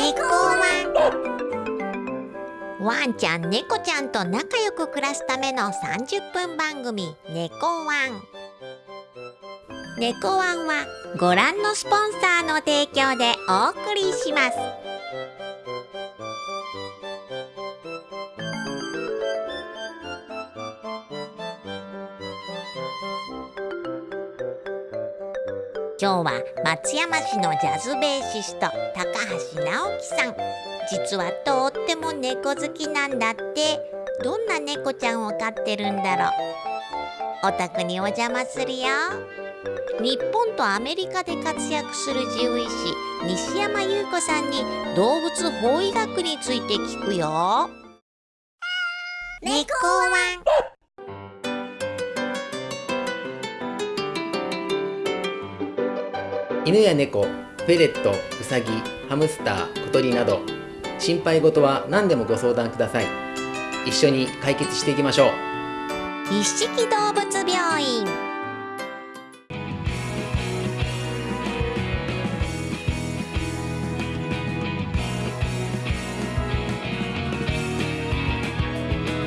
猫ワン。ワンちゃん猫ちゃんと仲良く暮らすための30分番組猫ワン。猫ワンはご覧のスポンサーの提供でお送りします。今日は松山市のジャズベーシスト高橋直樹さん。実はとっても猫好きなんだって。どんな猫ちゃんを飼ってるんだろう。お宅にお邪魔するよ。日本とアメリカで活躍する獣医師西山優子さんに動物法医学について聞くよ。猫ワン。犬や猫、フェレット、ウサギ、ハムスター、小鳥など心配事は何でもご相談ください。一緒に解決していきましょう。一色動物病院。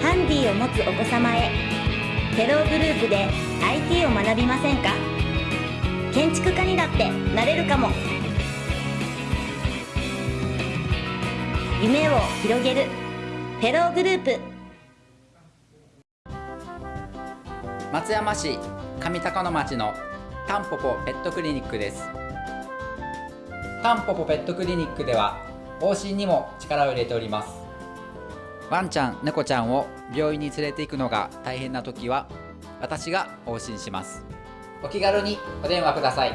ハンディを持つお子様へ。テログループで IT を学びませんか？建築家にだってなれるかも。夢を広げる。フェローグループ。松山市上高野町のタンポポペットクリニックです。タンポポペットクリニックでは往診にも力を入れております。ワンちゃん猫ちゃんを病院に連れて行くのが大変な時は私が往診します。お気軽にお電話ください。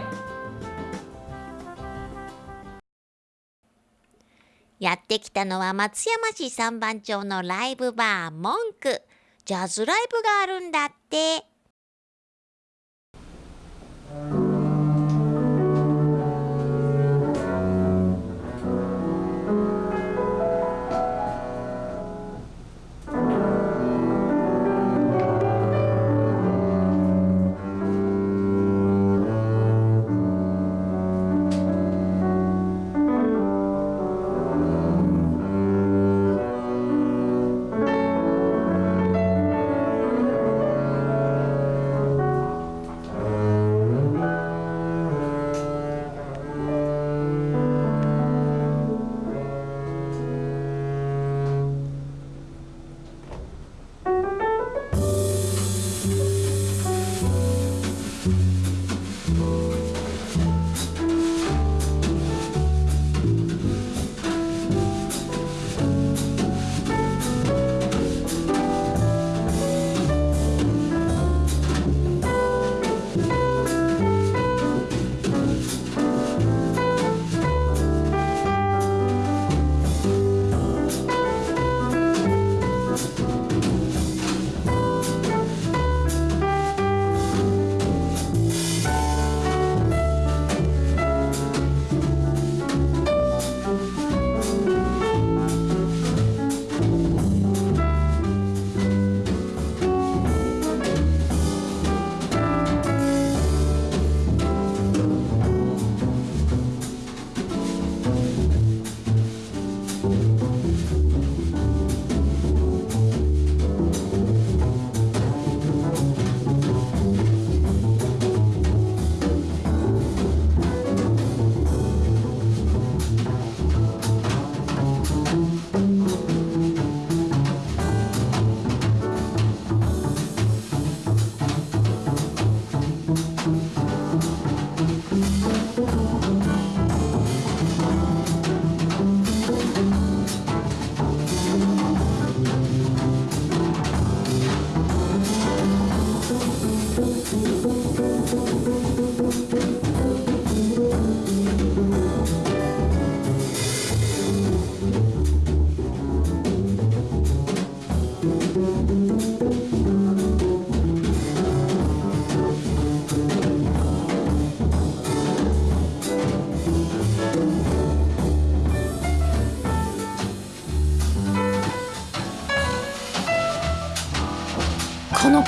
やってきたのは松山市三番町のライブバー文句ジャズライブがあるんだって。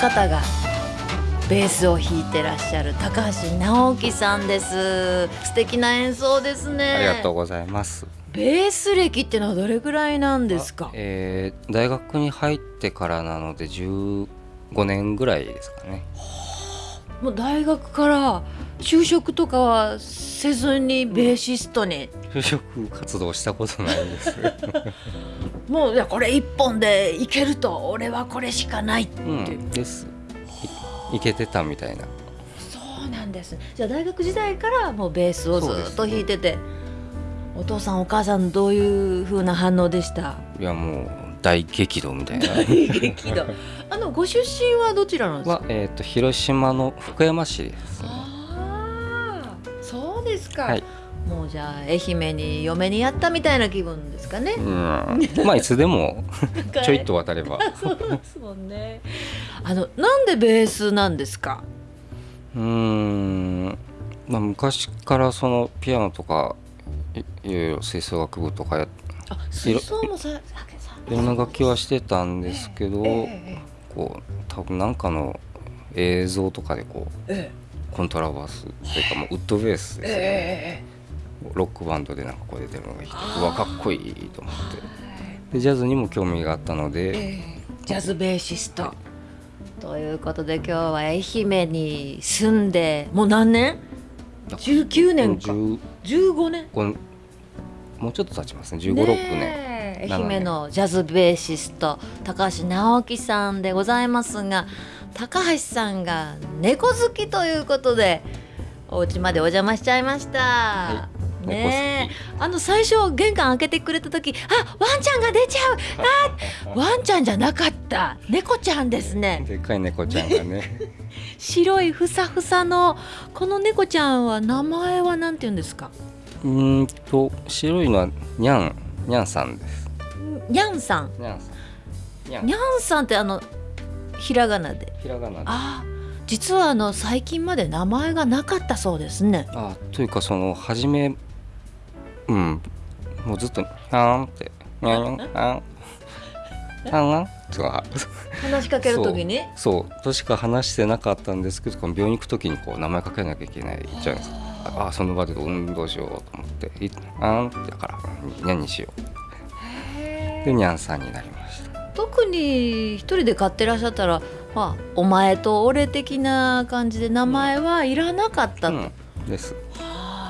方がベースを弾いてらっしゃる高橋直樹さんです。素敵な演奏ですね。ありがとうございます。ベース歴ってのはどれぐらいなんですか？えー大学に入ってからなので15年ぐらいですかね。もう大学から就職とかはせずにベーシストに、就職活動したことないです。もういやこれ一本でいけると俺はこれしかないってういう、んです。いいけてたみたいな。そうなんです。じゃあ大学時代からもうベースをずっと弾いてて、お父さんお母さんどういう風な反応でした？いやもう大激怒みたいな。激怒。あのご出身はどちらなんですか？は、えー、と広島の福山市ですねそうですか、はい。もうじゃあ愛媛に嫁にやったみたいな気分ですかね。うん。まあいつでもちょいっと渡れば。そうですもんね。あのなんでベースなんですか？うーん、まあ、昔からそのピアノとかいいろいろ吹奏楽部とかやあ吹奏もさいろんな楽器はしてたんですけど、ええこう多分なんかの映像とかでこうえコントラバスというかもうウッドベースえですね、えロックバンドでなんかこう出てるのがいてうわかっこいいと思って。でジャズにも興味があったので、ええ。ジャズベーシスト。ということで今日は愛媛に住んでもう何年 ?19 年か。15 15年？もうちょっと経ちますね。1 5 6年。ねえ7愛媛のジャズベーシスト高橋直樹さんでございますが高橋さんが猫好きということでお家までお邪魔しちゃいました。い。ねえ。あの最初玄関開けてくれた時あワンちゃんが出ちゃう。あワンちゃんじゃなかった。猫ちゃんですね。でっかい猫ちゃんがね。白いふさふさのこの猫ちゃんは名前はなんて言うんですか？うーんと白いのはニャンニャンさんです。にゃんさん。ニャンさん。ニャン。にゃんさんってあのひらがなでひらがなであー実はあの最近まで名前がなかったそうですね。あというかその初めうんもうずっと「にゃん」って「にゃんにゃんにゃんにゃんにゃん」とか話しかけるときに。そうとしか話してなかったんですけどこの病院行く時にこう名前かけなきゃいけないじゃないですかああその場で運動しようと思って「いあん」ってだから「にゃん」にしようでにゃんさんになりました特に一人で飼ってらっしゃったら、まあ、お前と俺的な感じで名前はいらなかったと。うんです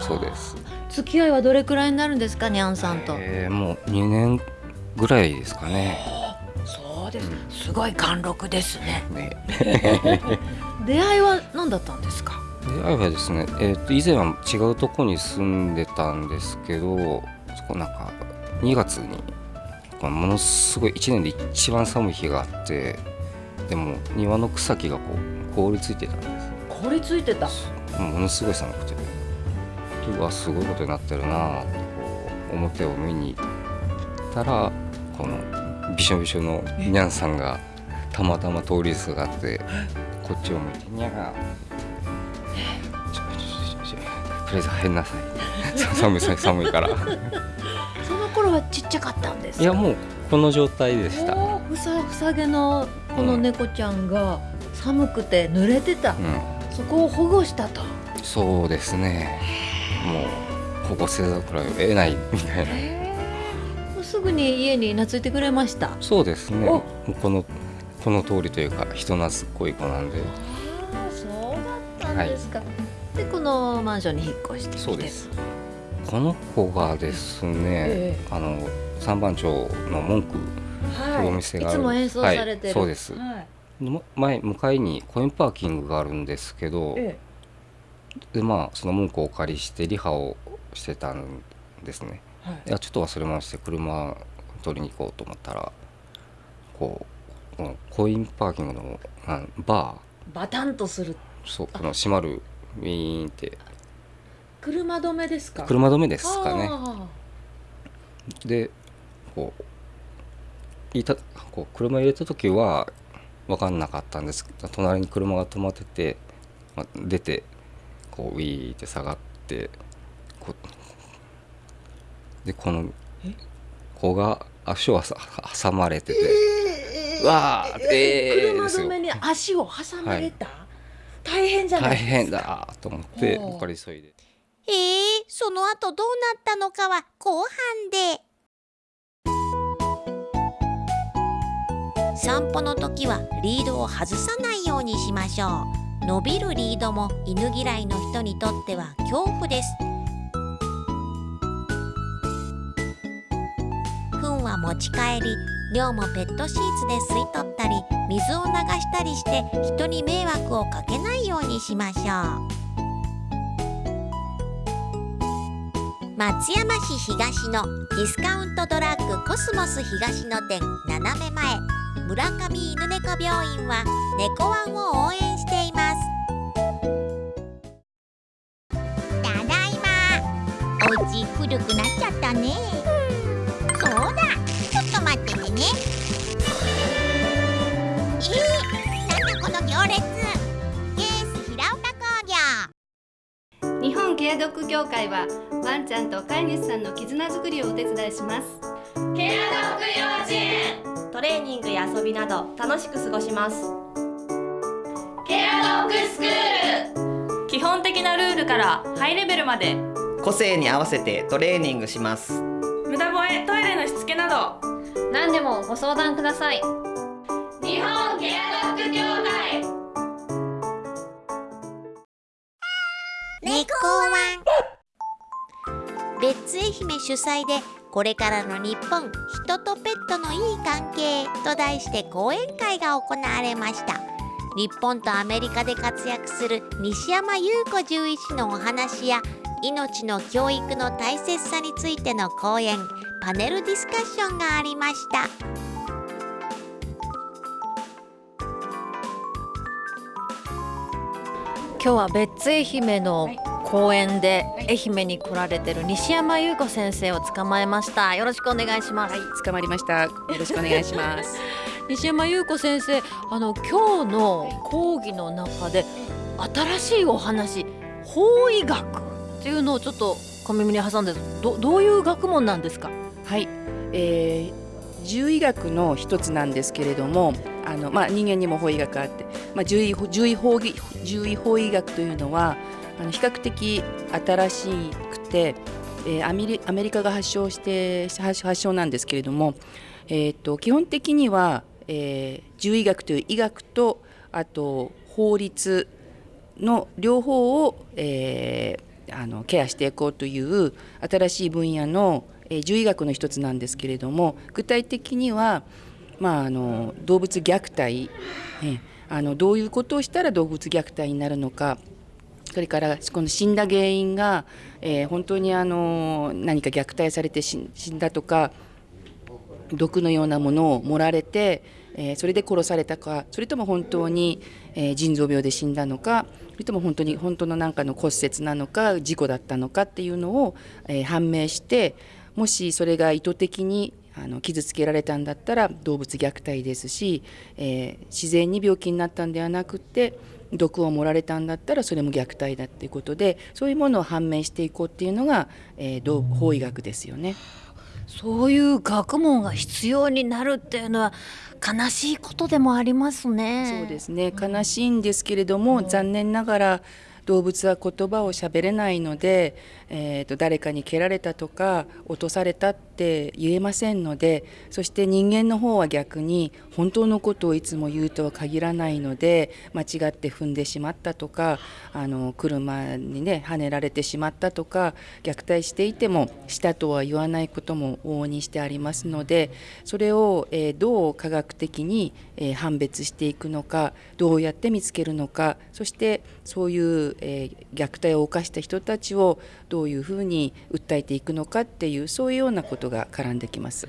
そうです付き合いはどれくらいになるんですかにゃんさんと？えーもう2年ぐらいですかねそうです。すごい貫禄ですね。ね 出会いは何だったんですか？出会いはですね、えー、と以前は違うとこに住んでたんですけどそこなんか2月にものすごい1年で一番寒い日があってでも庭の草木がこう凍りついてたんです。凍りついてた？ものすごい寒くて。うわすごいことになってるなってこう表を見に行ったらこのびしょびしょのニャンさんがたまたま通りすがってこっちを向いて「ニャがちょちょちょちょとりあえず入んなさい」さ寒い寒いから頃はちっちゃかったんです。やもうこの状態でした、ふさふさげのこの猫ちゃんが寒くて濡れてた。そこを保護したと。そうですねもう保護せざるを得ないみたいなもうすぐに家に懐いてくれました。そうですねこのこの通りというか人懐っこい子なんでそうだったんですか。で、このマンションに引っ越してきて。そうですこの子がですね、えあの三番町の文句はい。お店があるいつも演奏されてる。はいそうですはい。の前向かいにコインパーキングがあるんですけどえでまあその文句をお借りしてリハをしてたんですねえ。はいいやちょっと忘れまして車取りに行こうと思ったらこうこのコインパーキングのなんババタンとする。ーそうこの閉まるウィーンって車止めですか？車止めですかね。あでこういたこう車入れた時は分かんなかったんです。けど隣に車が止まってて、まあ、出てこうウィーって下がってこうでこの子が足をさ挟まれてて、ーうわーえー車止めに足を挟まれた？大変じゃない大ですか。変だと思ってやっぱり急いでえー、その後どうなったのかは後半で。散歩の時はリードを外さないようにしましょう。伸びるリードも犬嫌いの人にとっては恐怖です。糞は持ち帰り尿もペットシーツで吸い取ったり水を流したりして人に迷惑をかけないようにしましょう。松山市東のディスカウントドラッグコスモス東野店斜め前。村上犬猫病院は猫ワンを応援しています。ただいま。お家古くなっちゃったね。そうだ。ちょっと待っててね。えー、なんだこの行列。ケース平岡工業。日本ケア協会はワンちゃんと飼い主さんの絆づくりをお手伝いします。ケアドッグ幼稚園トレーニングや遊びなど楽しく過ごします。ケアドッグスクール。基本的なルールからハイレベルまで。個性に合わせてトレーニングします。無駄吠えトイレのしつけなど。何でもご相談ください。日本ケアドッグ協会。猫ワン別愛媛主催でこれからの日本人とペットのいい関係と題して講演会が行われました。日本とアメリカで活躍する西山優子獣医師のお話や命の教育の大切さについての講演パネルディスカッションがありました。今日は別愛媛の公園で愛媛に来られてる西山優子先生を捕まえました。よろしくお願いします、はい、捕まりました。よろしくお願いします。西山優子先生あの今日の講義の中で新しいお話法医学っていうのをちょっと小耳に挟んでどどういう学問なんですか？はい、えー、獣医学の一つなんですけれどもあの、まあ、人間にも法医学があって、まあ、獣医獣医法獣医法医学というのはあの比較的新しくて、えー、アメリアメリカが発祥して発祥なんですけれども、えーと、基本的には、えー、獣医学という医学とあと法律の両方を、えー、あのケアしていこうという新しい分野の、えー、獣医学の一つなんですけれども具体的には、まあ、あの動物虐待、ね、あのどういうことをしたら動物虐待になるのかそれからこの死んだ原因が、えー、本当にあの何か虐待されて死んだとか毒のようなものを盛られて、えー、それで殺されたかそれとも本当に、えー、腎臓病で死んだのかそれとも本当に本当の何かの骨折なのか事故だったのかっていうのを、え、判明してもしそれが意図的にあの傷つけられたんだったら動物虐待ですし、えー、自然に病気になったんではなくて毒を盛られたんだったらそれも虐待だっていうことでそういうものを判明していこうっていうのが、えー、法医学ですよね。そういう学問が必要になるっていうのは悲しいことでもありますね。そうですね悲しいんですけれども、うん、残念ながら動物は言葉を喋れないので、えーと、誰かに蹴られたとか落とされたって言えませんのでそして人間の方は逆に本当のことをいつも言うとは限らないので間違って踏んでしまったとかあの車にねはねられてしまったとか虐待していてもしたとは言わないことも往々にしてありますのでそれを、えー、どう科学的に、えー、判別していくのかどうやって見つけるのかそしてそういうえー、虐待を犯した人たちをどういうふうに訴えていくのかっていうそういうようなことが絡んできます。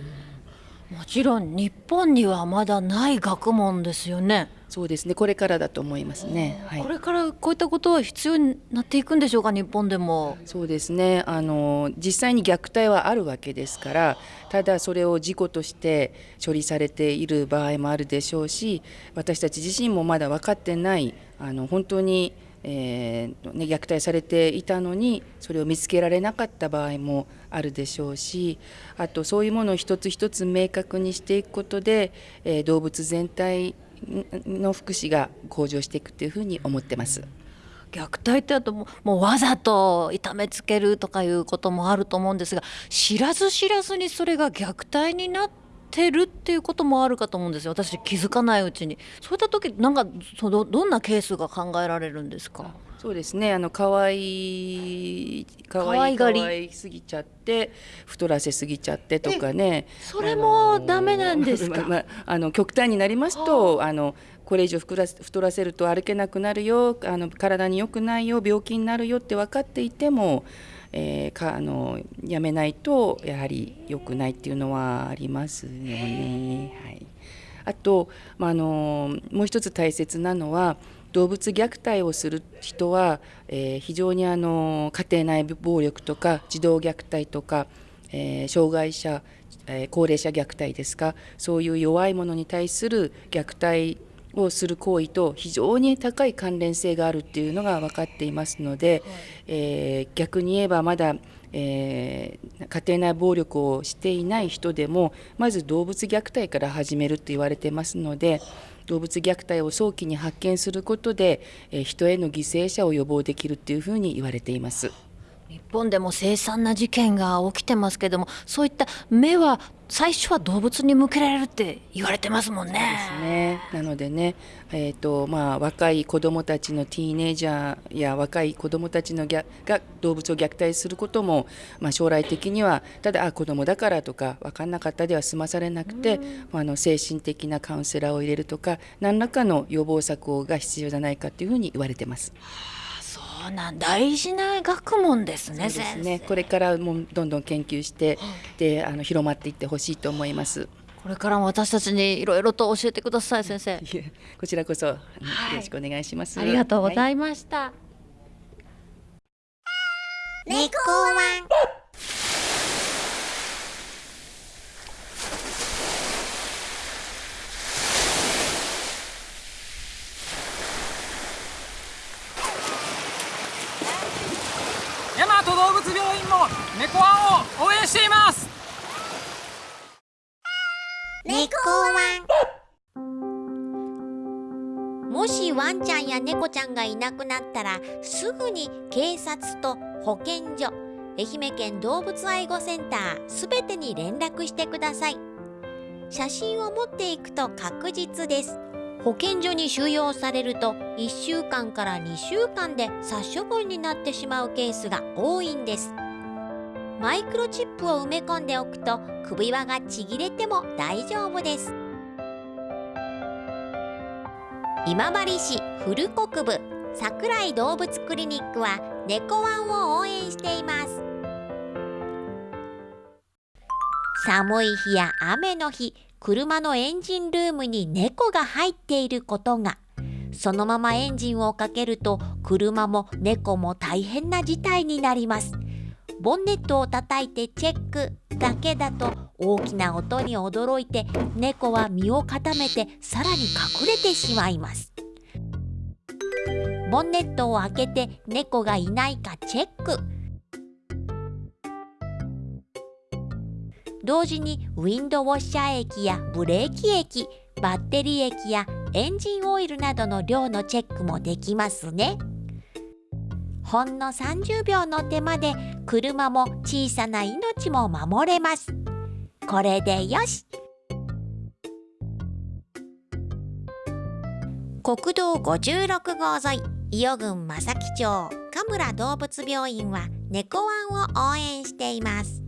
もちろん日本にはまだない学問ですよね。そうですね。これからだと思いますね。はい、これからこういったことは必要になっていくんでしょうか、日本でも。そうですね。あの実際に虐待はあるわけですから、ただそれを事故として処理されている場合もあるでしょうし、私たち自身もまだ分かってないあの本当に。えーね、虐待されていたのにそれを見つけられなかった場合もあるでしょうしあとそういうものを一つ一つ明確にしていくことで、えー、動物全体の福祉が向上していくというふうに思ってます。虐待ってあともうわざと痛めつけるとかいうこともあると思うんですが知らず知らずにそれが虐待になってるっていうこともあるかと思うんですよ。私気づかないうちに。そういった時なんかそのどんなケースが考えられるんですか？そうですね。あの可愛い可愛愛いがり。可愛すぎちゃって太らせすぎちゃってとかね。それもダメなんですか？まあまああの極端になりますとあ。のこれ以上太らせ太らせると歩けなくなるよあの体に良くないよ病気になるよって分かっていても、えーかあのやめないとやはり良くないっていうのはありますよね。はい、あと、まあ、のもう一つ大切なのは動物虐待をする人は、えー非常にあの家庭内暴力とか児童虐待とか、えー障害者、え高齢者虐待ですかそういう弱い者に対する虐待をする行為と非常に高い関連性があるっていうのが分かっていますので、えー逆に言えばまだ、えー家庭内暴力をしていない人でもまず動物虐待から始めると言われてますので動物虐待を早期に発見することで、えー人への犠牲者を予防できるっていうふうに言われています。日本でも凄惨な事件が起きてますけどもそういった目は最初は動物に向けられるって言われてますもんね。ね、なのでね、えーとまあ、若い子どもたちのティーネイジャーや若い子どもたちのが動物を虐待することも、まあ、将来的にはただあ子どもだからとか分かんなかったでは済まされなくて、まああの精神的なカウンセラーを入れるとか何らかの予防策が必要じゃないかというふうに言われてます。そうなん大事な学問ですねですねこれからもうどんどん研究してであの広まっていってほしいと思います。これからも私たちにいろいろと教えてください先生。こちらこそ、よろしくお願いします。ありがとうございいました。猫ワンワンちゃんや猫ちゃんがいなくなったらすぐに警察と保健所愛媛県動物愛護センターすべてに連絡してください。写真を持っていくと確実です。保健所に収容されると1週間から2週間で殺処分になってしまうケースが多いんです。マイクロチップを埋め込んでおくと首輪がちぎれても大丈夫です。今治市古国部桜井動物クリニックは猫ワンを応援しています。寒い日や雨の日車のエンジンルームに猫が入っていることが。そのままエンジンをかけると車も猫も大変な事態になります。ボンネットを叩いてチェックだけだと大きな音に驚いて猫は身を固めてさらに隠れてしまいます。ボンネットを開けて猫がいないかチェック。同時にウィンドウォッシャー液やブレーキ液バッテリー液やエンジンオイルなどの量のチェックもできますね。ほんの30秒の手間で車も小さな命も守れます。これでよし。国道56号沿い伊予郡正木町神村動物病院は猫ワンを応援しています。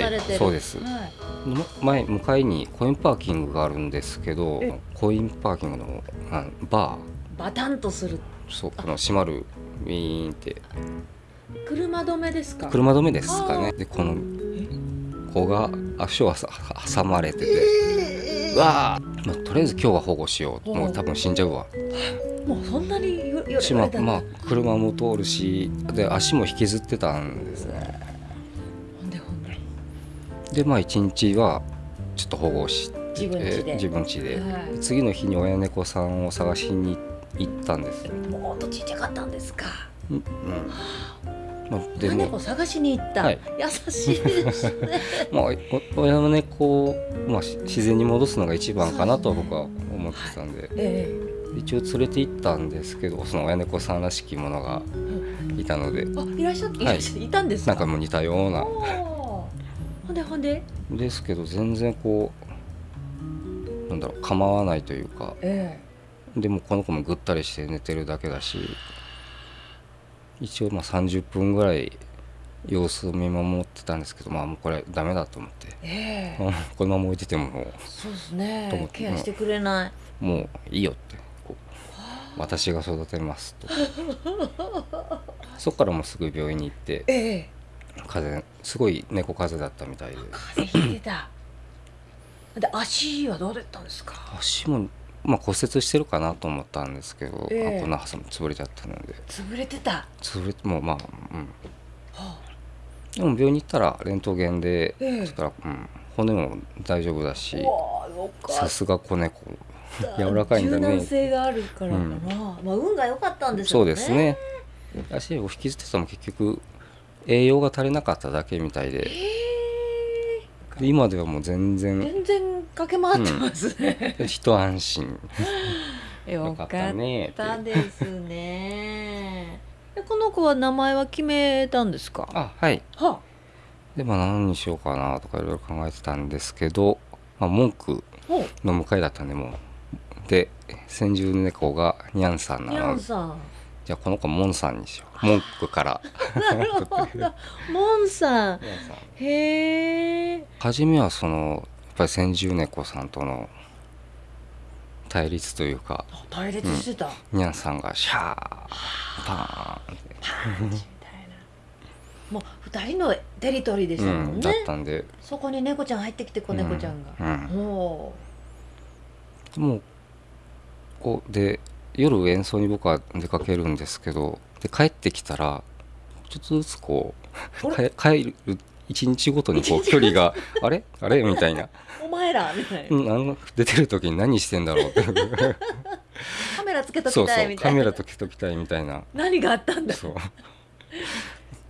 されてそうです、前向かいにコインパーキングがあるんですけどえ。コインパーキングのあババタンとする。ーそうこの閉まる。ウィーンって。車止めですか？車止めですかね。でこの子が足をさ挟まれてて、うわー、まあ、とりあえず今日は保護しよう。もう多分死んじゃうわ。もうそんなに言言しまあ車も通るしで足も引きずってたんですねでまあ一日はちょっと保護して自分家で。自分家で、はい。次の日に親猫さんを探しに行ったんですよ、もっとちっちゃかったんですか？うんうん。まあ、で親も猫探しに行った、はい。優しいですね。まあ、お親猫を、まあ、し自然に戻すのが一番かなとは僕は思ってたんで、え一応連れて行ったんですけどその親猫さんらしきものがいたので、えあいらっしゃっていはい。らっしゃいたんですか？なんかもう似たようなほんでほんで？ですけど全然こうなんだろう構わないというか。えでもこの子もぐったりして寝てるだけだし。一応まあ30分ぐらい様子を見守ってたんですけどまあもうこれダメだと思って。ええ。このまま置いててももそうですね。ケアしてくれない、うもういいよって。こう。私が育てますと。そこからもうすぐ病院に行って。ええ風邪すごい猫風邪だったみたいで。風邪ひいてた。で足はどうだったんですか？足も、まあ、骨折してるかなと思ったんですけど、ええ。あこんな挟む潰れちゃったので。潰れてた？潰れてもうまあうん。でも病院に行ったらレントゲンで、ええ。そしたら、うん、骨も大丈夫だしさすが子猫。柔らかいんだ柔ね軟性があるからかな、うん。まあ運が良かったんでしょそうですね。足を引きずってたのも結局栄養が足りなかっただけみたいで。で今ではもう全然。全然駆け回ってますね、一安心。よかったね。って。たですね。でこの子は名前は決めたんですか？あはい。はでまあ何にしようかなとかいろいろ考えてたんですけど、まあ、文句の向かいだったんでもう。で先住猫がニャンさんなのンさんじゃあこの子モンさんにしよう。文句から。なるほど。モンさん。へえ初めはそのやっぱり先住猫さんとの対立というか対立してた、うん。ニャンさんがシャーパーンって。もう二人のテリトリーでしたもうんん、ね、だったんで。そこに猫ちゃん入ってきて子猫ちゃんが、うん。うん。ももうこうで夜演奏に僕は出かけるんですけどで帰ってきたらちょっとずつこうか帰る一日ごとにこう距離があれ？あれ？みたいな、うお前ら？みたいな、うん、あの出てる時に何してんだろう？ってカメラつけとそうそきたいうみたいな。カメラとけときたいみたいな。何があったんだ？そう。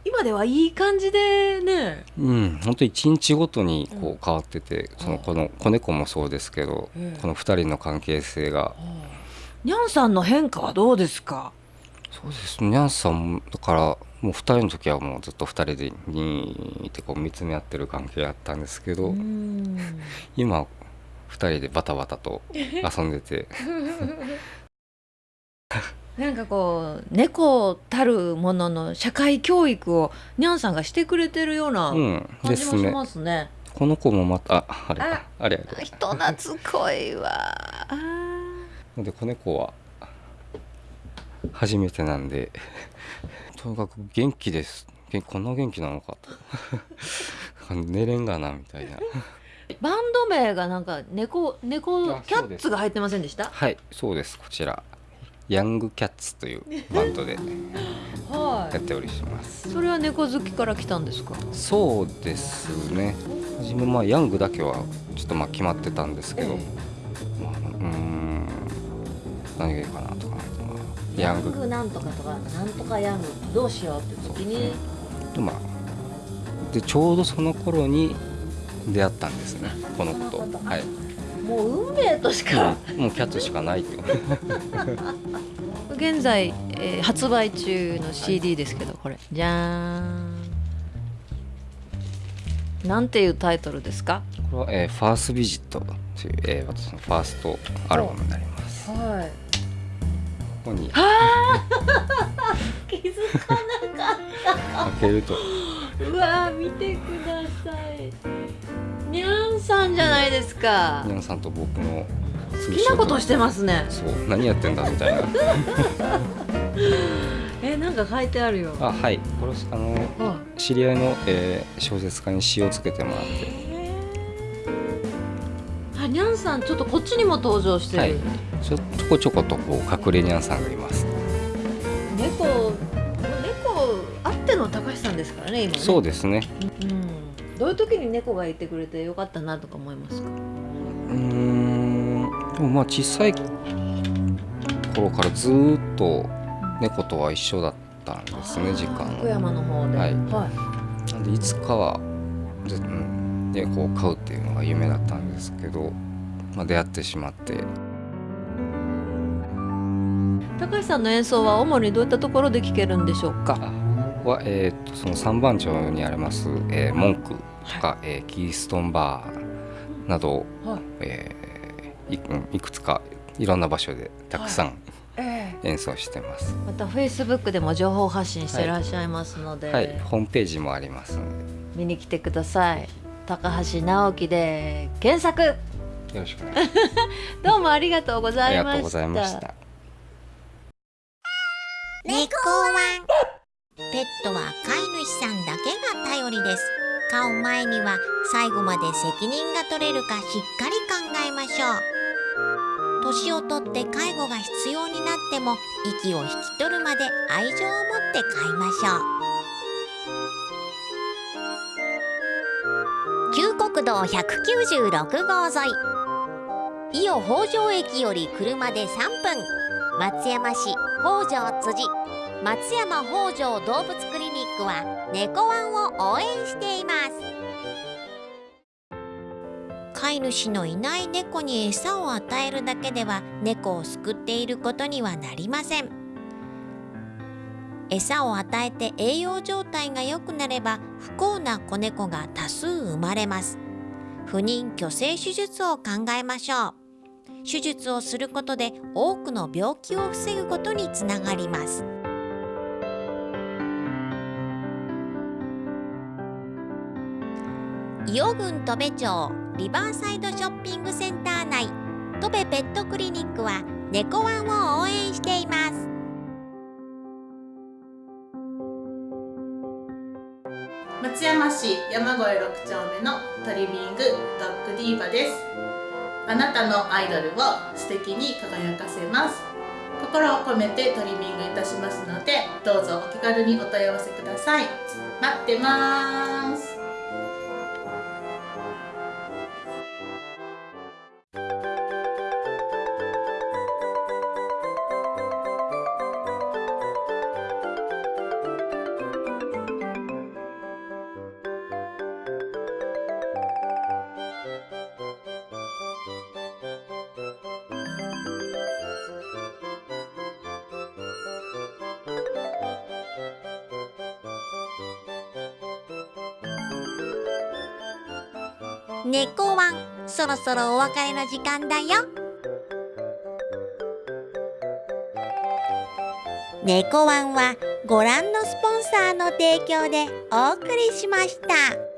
今ではいい感じでね。うん本当一日ごとにこう変わってて、そのこの子猫もそうですけど、ええこの二人の関係性がニャンさんの変化はどうですか？そうですニャンさんもだからもう二人の時はもうずっと二人でにーってこう見つめ合ってる関係だったんですけど、今二人でバタバタと遊んでて。なんかこう猫たるものの社会教育をニャンさんがしてくれてるようなうん感じもしですね。ますね。この子もまたああれああれあれ。人懐っこいわ。で子猫は初めてなんで とにかく元気です。げこんな元気なのかと。寝れんがなみたいな。バンド名がなんか猫猫あキャッツが入ってませんでした？はいそうです。こちら。ヤングキャッツというバンドで はやっております。い。それは猫好きから来たんですか？そうですね。初めまあヤングだけはちょっとまあ決まってたんですけど、まあ、うーん何がいいかなとか、まあ、ヤング。なんとかとかなんとかヤング。どうしようって時に。でまあでちょうどその頃に出会ったんですね。この子と。はい。もう運命としか。うん。もうキャッツしかないって現在、えー発売中の CD ですけど、これ。じゃーん。なんていうタイトルですか？これは、えーファーストビジットという、えー私のファーストアルバムになります。はいこに 気づかなかった。開けると。うわー見てください。にゃんさんじゃないですか。ニャンさんと僕の好きなことしてますね。そう。何やってんだみたいな。えなんか書いてあるよ。あはい。これあの知り合いの、えー小説家に詩をつけてもらって。あにゃんさんちょっとこっちにも登場してる、はい。ちょちょこちょことこう隠れニャンさんがいます。猫猫あっての高橋さんですからね今ね。そうですね。うん。どういう時に猫がいてくれてよかったなとか思いますか？うーん。でもまあ小さい頃からずーっと猫とは一緒だったんですね時間福山の方で。はい。はなんでいつかはぜうん。猫を飼うっていうのが夢だったんですけど、まあ、出会ってしまって。高橋さんの演奏は主にどういったところで聴けるんでしょうか？は、えー、とその三番町にあります、えー、文句とか、えーキーストンバーなど、はい。えーいくつかいろんな場所でたくさんえ演奏してます。またフェイスブックでも情報発信してらっしゃいますので、はい、ホームページもありますの見に来てください。高橋直樹で検索。でよろしくお願いし どうもありがとうごます。ざいました。ありがとうございました。猫ワンペットは飼い主さんだけが頼りです。飼う前には最後まで責任が取れるかしっかり考えましょう。年をとって介護が必要になっても息を引き取るまで愛情を持って飼いましょう。旧国道196号沿い伊予北条駅より車で3分。松山市北条辻。松山北条動物クリニックは猫ワンを応援しています。飼い主のいない猫に餌を与えるだけでは猫を救っていることにはなりません。餌を与えて栄養状態が良くなれば不幸な子猫が多数生まれます。不妊去勢手術を考えましょう。手術をすることで多くの病気を防ぐことにつながります。伊予郡戸部町リバーサイドショッピングセンター内戸部ペットクリニックは猫ワンを応援しています。松山市山越6丁目のトリミングドッグディーバです。あなたのアイドルを素敵に輝かせます。心を込めてトリミングいたしますのでどうぞお気軽にお問い合わせください。待ってます。そろそろお別れの時間だよ。猫ワンはご覧のスポンサーの提供でお送りしました。